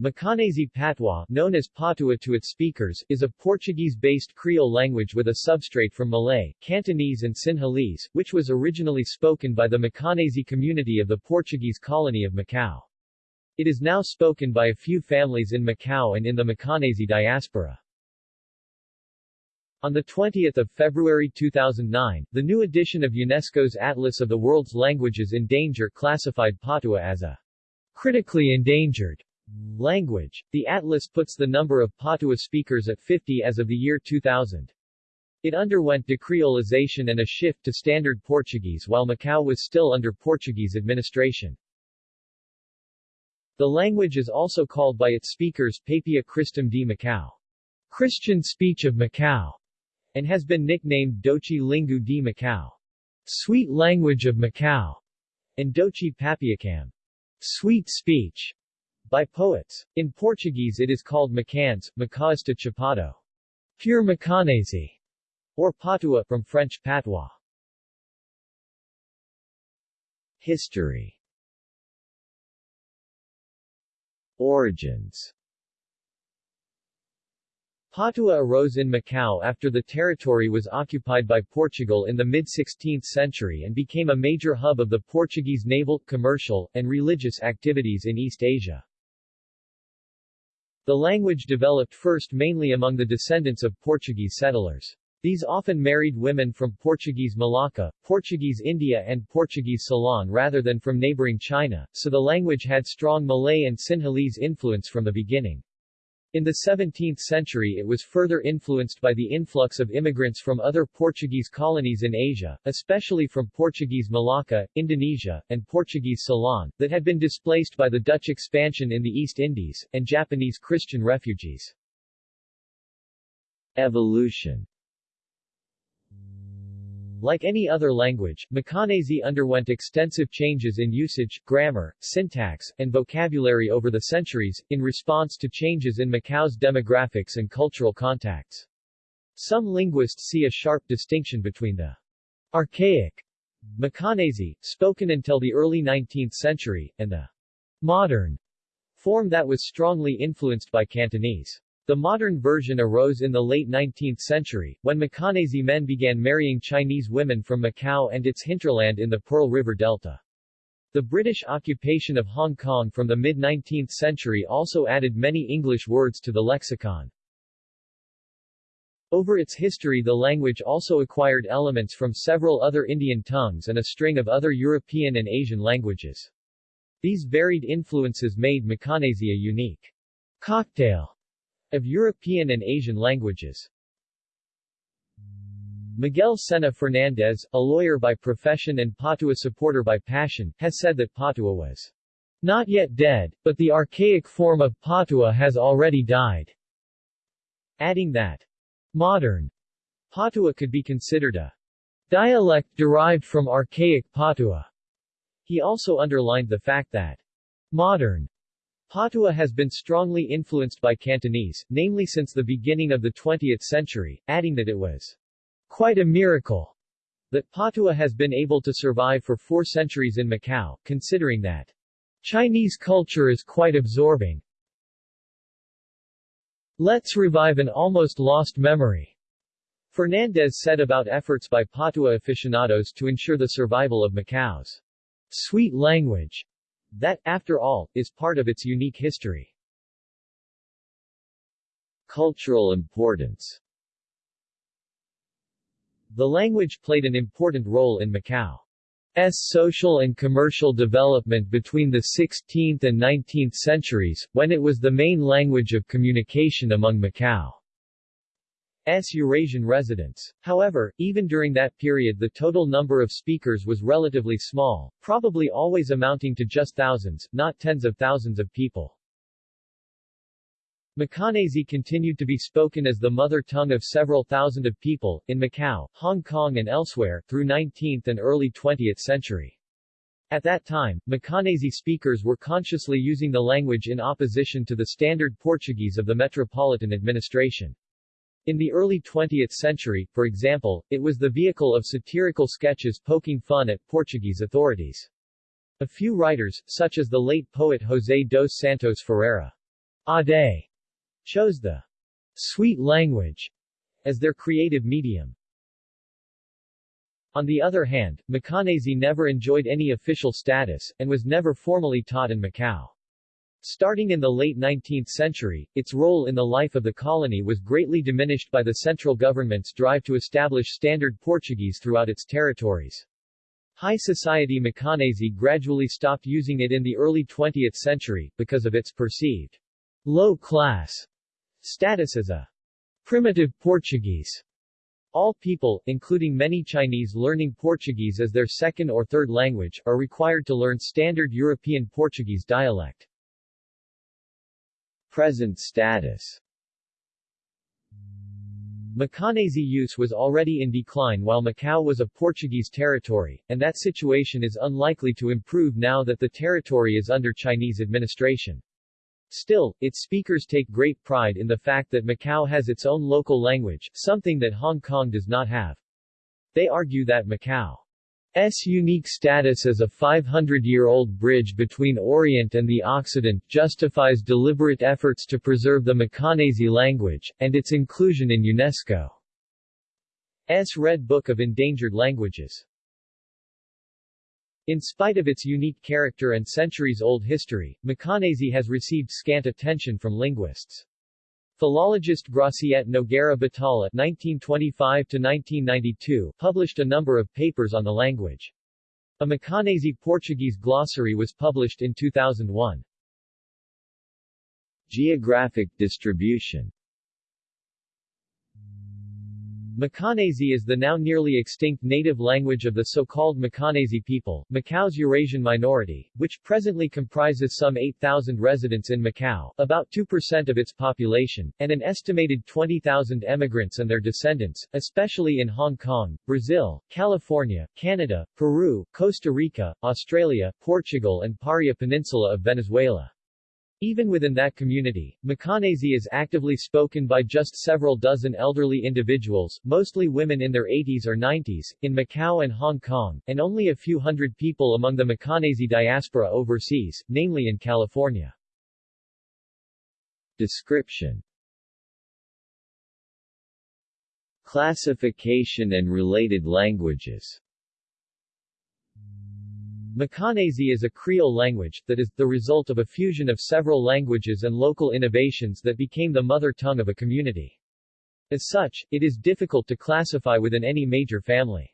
Macanese Patois, known as Patua to its speakers, is a Portuguese-based Creole language with a substrate from Malay, Cantonese and Sinhalese, which was originally spoken by the Macanese community of the Portuguese colony of Macau. It is now spoken by a few families in Macau and in the Macanese diaspora. On 20 February 2009, the new edition of UNESCO's Atlas of the World's Languages in Danger classified Patua as a critically endangered language. The atlas puts the number of Patua speakers at 50 as of the year 2000. It underwent decreolization and a shift to Standard Portuguese while Macau was still under Portuguese administration. The language is also called by its speakers Papia Christum de Macau, Christian speech of Macau, and has been nicknamed Dochi Lingu de Macau, Sweet Language of Macau, and Doce Papiacam, Sweet Speech, by poets. In Portuguese it is called Macaense, Macaísta Chapado, pure Macanese, or Patua from French patois. History Origins Patua arose in Macau after the territory was occupied by Portugal in the mid-16th century and became a major hub of the Portuguese naval, commercial, and religious activities in East Asia. The language developed first mainly among the descendants of Portuguese settlers. These often married women from Portuguese Malacca, Portuguese India and Portuguese Ceylon rather than from neighboring China, so the language had strong Malay and Sinhalese influence from the beginning. In the 17th century it was further influenced by the influx of immigrants from other Portuguese colonies in Asia, especially from Portuguese Malacca, Indonesia, and Portuguese Ceylon, that had been displaced by the Dutch expansion in the East Indies, and Japanese Christian refugees. Evolution like any other language, Macanese underwent extensive changes in usage, grammar, syntax, and vocabulary over the centuries, in response to changes in Macau's demographics and cultural contacts. Some linguists see a sharp distinction between the archaic Macanese, spoken until the early 19th century, and the modern form that was strongly influenced by Cantonese. The modern version arose in the late 19th century, when Macanese men began marrying Chinese women from Macau and its hinterland in the Pearl River Delta. The British occupation of Hong Kong from the mid-19th century also added many English words to the lexicon. Over its history the language also acquired elements from several other Indian tongues and a string of other European and Asian languages. These varied influences made Macanese a unique cocktail of European and Asian languages. Miguel Senna Fernandes, a lawyer by profession and Patua supporter by passion, has said that Patua was not yet dead, but the archaic form of Patua has already died, adding that modern Patua could be considered a dialect derived from archaic Patua. He also underlined the fact that modern Patua has been strongly influenced by Cantonese, namely since the beginning of the 20th century, adding that it was quite a miracle that Patua has been able to survive for four centuries in Macau, considering that Chinese culture is quite absorbing. Let's revive an almost lost memory. Fernandes said about efforts by Patua aficionados to ensure the survival of Macau's sweet language. That, after all, is part of its unique history. Cultural importance The language played an important role in Macau's social and commercial development between the 16th and 19th centuries, when it was the main language of communication among Macau. S. Eurasian residents. However, even during that period the total number of speakers was relatively small, probably always amounting to just thousands, not tens of thousands of people. Macanese continued to be spoken as the mother tongue of several thousand of people, in Macau, Hong Kong and elsewhere, through 19th and early 20th century. At that time, Macanese speakers were consciously using the language in opposition to the standard Portuguese of the metropolitan administration. In the early 20th century, for example, it was the vehicle of satirical sketches poking fun at Portuguese authorities. A few writers, such as the late poet José dos Santos Ferreira, Ade chose the sweet language as their creative medium. On the other hand, Macanese never enjoyed any official status, and was never formally taught in Macau. Starting in the late 19th century, its role in the life of the colony was greatly diminished by the central government's drive to establish standard Portuguese throughout its territories. High society Macanese gradually stopped using it in the early 20th century, because of its perceived low-class status as a primitive Portuguese. All people, including many Chinese learning Portuguese as their second or third language, are required to learn standard European Portuguese dialect. Present status Macanese use was already in decline while Macau was a Portuguese territory, and that situation is unlikely to improve now that the territory is under Chinese administration. Still, its speakers take great pride in the fact that Macau has its own local language, something that Hong Kong does not have. They argue that Macau S unique status as a 500-year-old bridge between Orient and the Occident justifies deliberate efforts to preserve the Macanese language, and its inclusion in UNESCO's Red Book of Endangered Languages. In spite of its unique character and centuries-old history, Macanese has received scant attention from linguists. Philologist Graciete Nogueira Batalha (1925–1992) published a number of papers on the language. A Macanese Portuguese glossary was published in 2001. Geographic distribution Macanese is the now nearly extinct native language of the so-called Macanese people, Macau's Eurasian minority, which presently comprises some 8,000 residents in Macau, about 2% of its population, and an estimated 20,000 emigrants and their descendants, especially in Hong Kong, Brazil, California, Canada, Peru, Costa Rica, Australia, Portugal and Paria Peninsula of Venezuela. Even within that community, Macanese is actively spoken by just several dozen elderly individuals, mostly women in their 80s or 90s, in Macau and Hong Kong, and only a few hundred people among the Macanese diaspora overseas, namely in California. Description Classification and related languages Macanese is a Creole language, that is, the result of a fusion of several languages and local innovations that became the mother tongue of a community. As such, it is difficult to classify within any major family.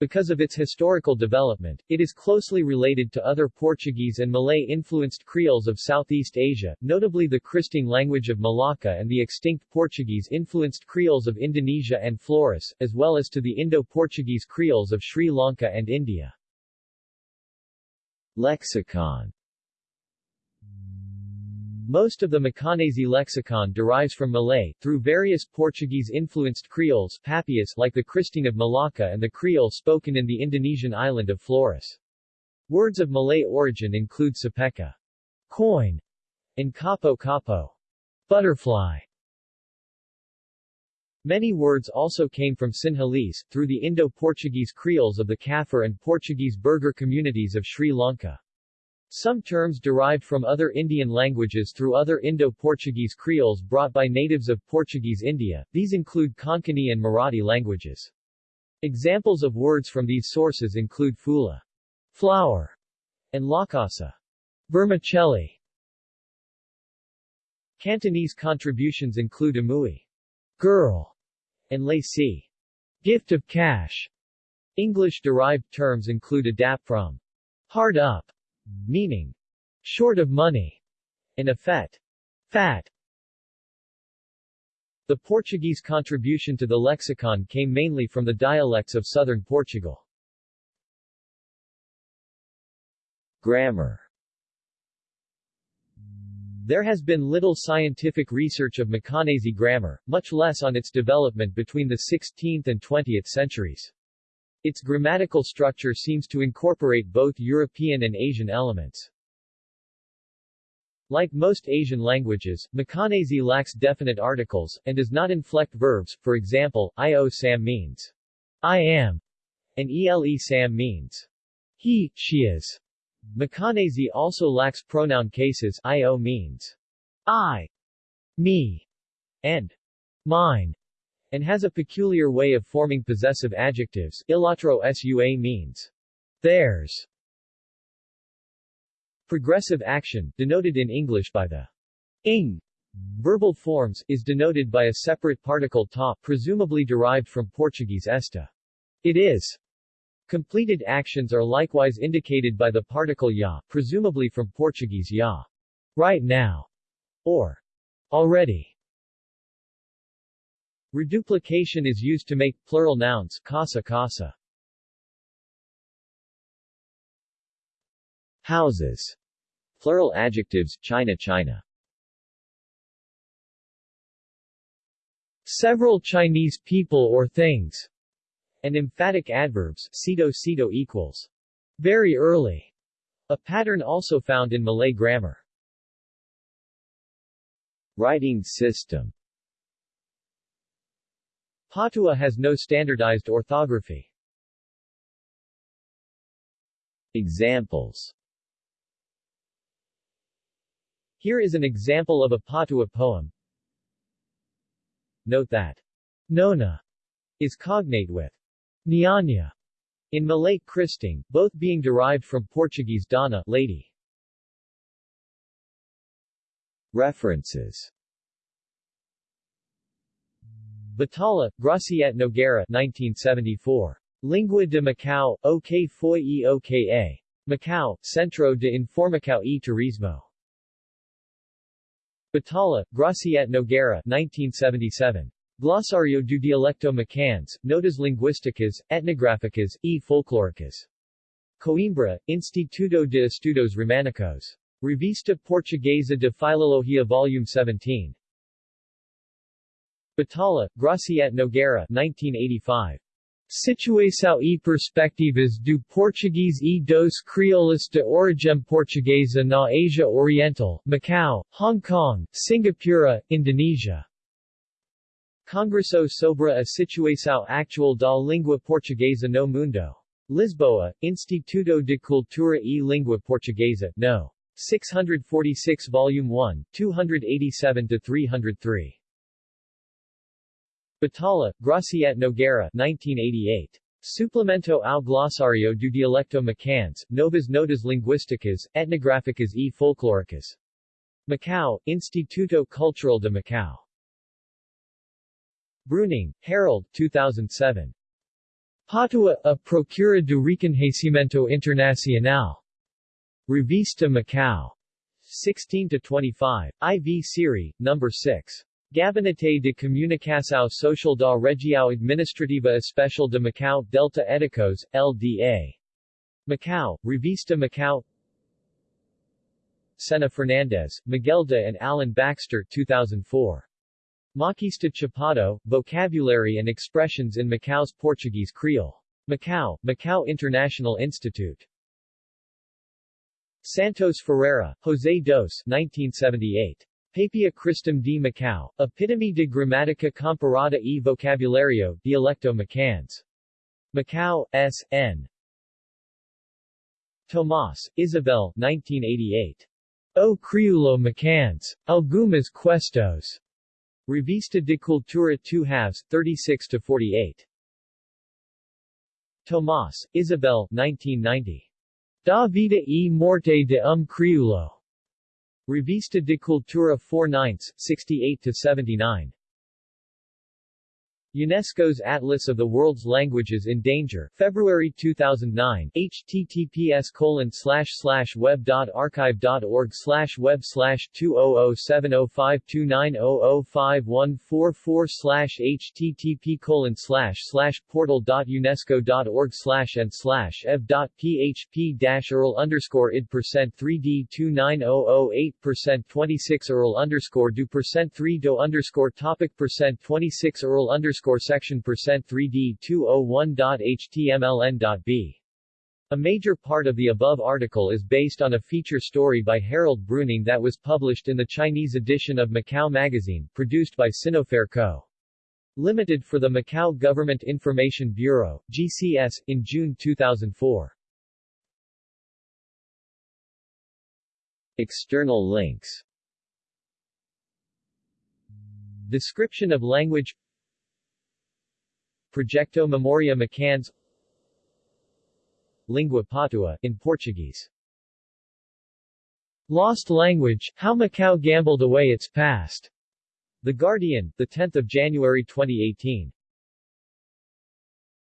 Because of its historical development, it is closely related to other Portuguese and Malay-influenced Creoles of Southeast Asia, notably the Kristang language of Malacca and the extinct Portuguese-influenced Creoles of Indonesia and Flores, as well as to the Indo-Portuguese Creoles of Sri Lanka and India. Lexicon most of the Macanese lexicon derives from Malay, through various Portuguese-influenced Creoles Papias like the Kristang of Malacca and the Creole spoken in the Indonesian island of Flores. Words of Malay origin include sepeka, coin, and kapo-kapo, butterfly. Many words also came from Sinhalese, through the Indo-Portuguese Creoles of the Kaffir and Portuguese Burgher communities of Sri Lanka. Some terms derived from other Indian languages through other Indo-Portuguese creoles brought by natives of Portuguese India, these include Konkani and Marathi languages. Examples of words from these sources include fula, flower, and lakasa, vermicelli. Cantonese contributions include amui, girl, and lacy, gift of cash. English-derived terms include adapt from, hard up, meaning short of money, in effet, fat. The Portuguese contribution to the lexicon came mainly from the dialects of southern Portugal. Grammar There has been little scientific research of Macanese grammar, much less on its development between the 16th and 20th centuries. Its grammatical structure seems to incorporate both European and Asian elements. Like most Asian languages, Macanese lacks definite articles, and does not inflect verbs, for example, io sam means I am, and ele sam means he, she is. Macanese also lacks pronoun cases io means I, me, and mine, and has a peculiar way of forming possessive adjectives. Ilatro sua means theirs. Progressive action, denoted in English by the ing verbal forms, is denoted by a separate particle ta, presumably derived from Portuguese esta. It is. Completed actions are likewise indicated by the particle ya, presumably from Portuguese ya. Right now, or already. Reduplication is used to make plural nouns casa casa. Houses. Plural adjectives China China. Several Chinese people or things. And emphatic adverbs Sito Sito equals. Very early. A pattern also found in Malay grammar. Writing system Patua has no standardized orthography. Examples Here is an example of a Patua poem. Note that Nona is cognate with Nyanya in Malay Kristang, both being derived from Portuguese dona lady. References Batalha, Graciete Nogueira 1974. Lingua de Macau, OK foi e OKA. Macau, Centro de Informação e Turismo. Batalha, Graciete Nogueira 1977. Glossario do Dialecto Macaense, Notas Linguísticas, Etnográficas, e Folclóricas. Coimbra, Instituto de Estudos Románicos. Revista Portuguesa de Filologia Volume 17. Batalha, Graciete Nogueira 1985. Situação e perspectivas do português e dos crioulos de origem portuguesa na Ásia Oriental, Macau, Hong Kong, Singapura, Indonesia. Congresso sobre a situação actual da língua portuguesa no mundo. Lisboa, Instituto de Cultura e Língua Portuguesa, no. 646 Volume 1, 287-303. Batalha, Graciete Nogueira 1988. Suplemento ao Glossario do Dialecto Macaense, Novas Notas Linguísticas, Etnográficas e Folclóricas. Macau, Instituto Cultural de Macau. Bruning, Harold 2007. Patua, a Procura do Reconhecimento Internacional. Revista Macau. 16-25. IV Serie, No. 6. Gabinete de Comunicação Social da Região Administrativa Especial de Macau Delta Eticos, LDA. Macau, Revista Macau Senna Fernandes, Miguel de and Alan Baxter 2004. Maquista Chapado, Vocabulary and Expressions in Macau's Portuguese Creole. Macau, Macau International Institute. Santos Ferreira, José Dos 1978. Papia Christum de Macau, Epitome de Gramática Comparada e Vocabulario, Dialecto Macaense. Macau, S. N. Tomas, Isabel 1988. O Crioulo Macaense. Algumas Questos. Revista de Cultura 2 halves, 36-48. Tomas, Isabel 1990. Da vida e morte de um crioulo. Revista de Cultura 4 9 68-79. UNESCO's Atlas of the World's Languages in Danger, February 2009, https colon slash slash web dot archive dot org slash web slash 200705290051444 slash http colon slash slash portal dot unesco dot org slash and slash ev dot php dash url underscore id percent 3d 29008 percent 26 url underscore do percent 3 do oh oh underscore topic percent 26 url underscore underscore section percent 3D 201.htmln.b. A major part of the above article is based on a feature story by Harold Bruning that was published in the Chinese edition of Macau Magazine, produced by Sinofair Co. Limited for the Macau Government Information Bureau, GCS, in June 2004. External links Description of language Proyecto Memoria Macaense Lingua Patua, in Portuguese Lost Language, How Macau Gambled Away Its Past. The Guardian, 10 January 2018.